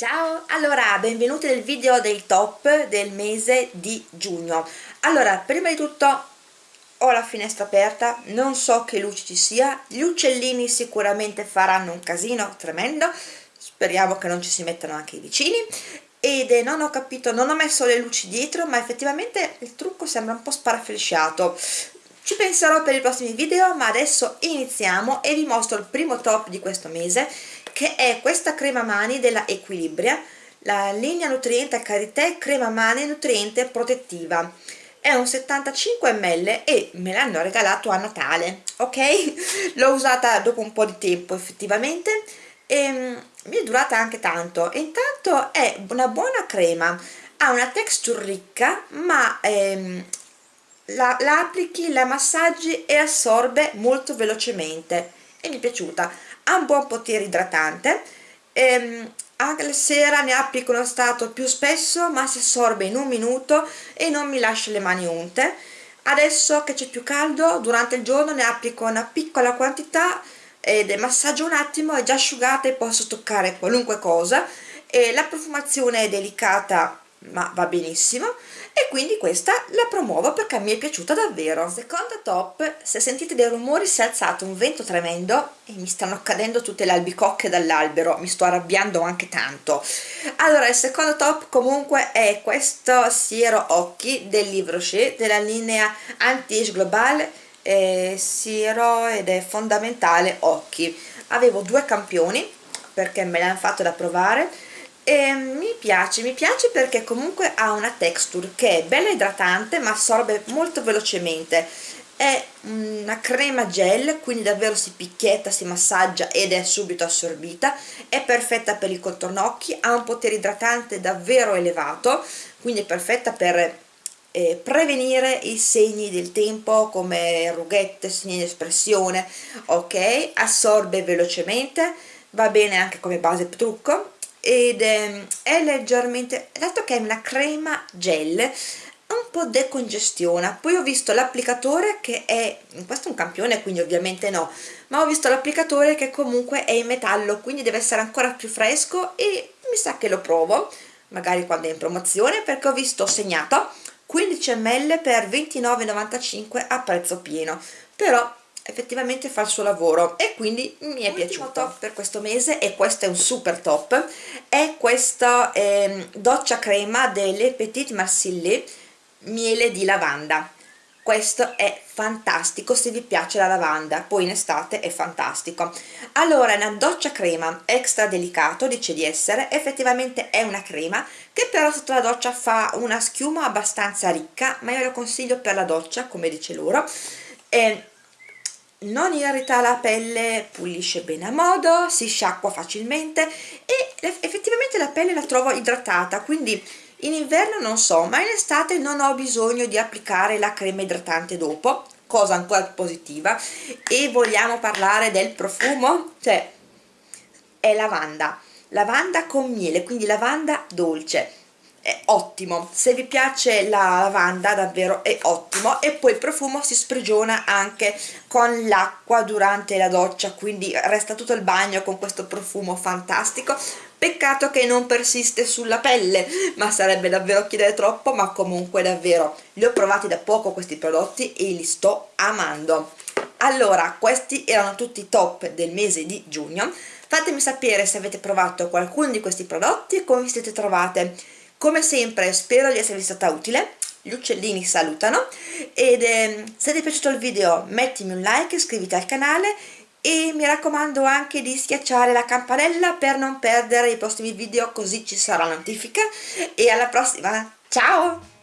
Ciao, allora benvenuti nel video dei top del mese di giugno. Allora prima di tutto ho la finestra aperta non so che luce ci sia gli uccellini sicuramente faranno un casino tremendo speriamo che non ci si mettano anche i vicini. Ed eh, non ho capito, non ho messo le luci dietro ma effettivamente il trucco sembra un po' sparaflesciato ci penserò per i prossimi video ma adesso iniziamo e vi mostro il primo top di questo mese che è questa crema mani della Equilibria la linea nutriente Carité crema mani nutriente protettiva. È un 75 ml e me l'hanno regalato a Natale ok? l'ho usata dopo un po' di tempo effettivamente e um, mi è durata anche tanto. Intanto è una buona crema ha una texture ricca ma ehm, la, la applichi, la massaggi e assorbe molto velocemente. E mi è piaciuta ha un buon potere idratante ehm, anche la sera ne applico uno stato più spesso ma si assorbe in un minuto e non mi lascia le mani unte. Adesso che c'è più caldo durante il giorno ne applico una piccola quantità ed massaggio un attimo è già asciugata e posso toccare qualunque cosa. E la profumazione è delicata ma va benissimo. E quindi questa la promuovo perché mi è piaciuta davvero. Seconda top se sentite dei rumori si è alzato un vento tremendo e mi stanno cadendo tutte le albicocche dall'albero. Mi sto arrabbiando anche tanto. Allora il secondo top comunque è questo siero occhi del Livre Rocher della linea Anti-Age Global eh, siero ed è fondamentale occhi. Avevo due campioni perché me l'hanno fatto da provare e mi piace, mi piace perché comunque ha una texture che è bella idratante ma assorbe molto velocemente. È una crema gel quindi davvero si picchietta, si massaggia ed è subito assorbita. È perfetta per il contorno occhi ha un potere idratante davvero elevato quindi è perfetta per eh, prevenire i segni del tempo come rughette, segni di espressione ok, assorbe velocemente va bene anche come base trucco ed è, è leggermente dato che è una crema gel un po' decongestiona poi ho visto l'applicatore che è questo è un campione quindi ovviamente no ma ho visto l'applicatore che comunque è in metallo quindi deve essere ancora più fresco e mi sa che lo provo magari quando è in promozione perché ho visto segnato 15 ml per 29,95 a prezzo pieno. Però effettivamente fa il suo lavoro e quindi mi è piaciuto top. per questo mese e questo è un super top è questa eh, doccia crema delle Petit Marsillet miele di lavanda. Questo è fantastico se vi piace la lavanda poi in estate è fantastico. Allora è una doccia crema extra delicato dice di essere effettivamente è una crema che però sotto la doccia fa una schiuma abbastanza ricca ma io lo consiglio per la doccia come dice loro e non irrita la pelle, pulisce bene a modo, si sciacqua facilmente e effettivamente la pelle la trovo idratata, quindi in inverno non so, ma in estate non ho bisogno di applicare la crema idratante dopo, cosa ancora positiva, e vogliamo parlare del profumo, cioè è lavanda, lavanda con miele, quindi lavanda dolce, è ottimo. Se vi piace la lavanda davvero è ottimo. E poi il profumo si sprigiona anche con l'acqua durante la doccia quindi resta tutto il bagno con questo profumo fantastico. Peccato che non persiste sulla pelle ma sarebbe davvero chiedere troppo ma comunque davvero. Li ho provati da poco questi prodotti e li sto amando. Allora questi erano tutti i top del mese di giugno. Fatemi sapere se avete provato qualcuno di questi prodotti e come vi siete trovate come sempre spero di esservi stata utile. Gli uccellini salutano. Ed eh, se ti è piaciuto il video mettimi un like iscriviti al canale e mi raccomando anche di schiacciare la campanella per non perdere i prossimi video così ci sarà notifica. E alla prossima. Ciao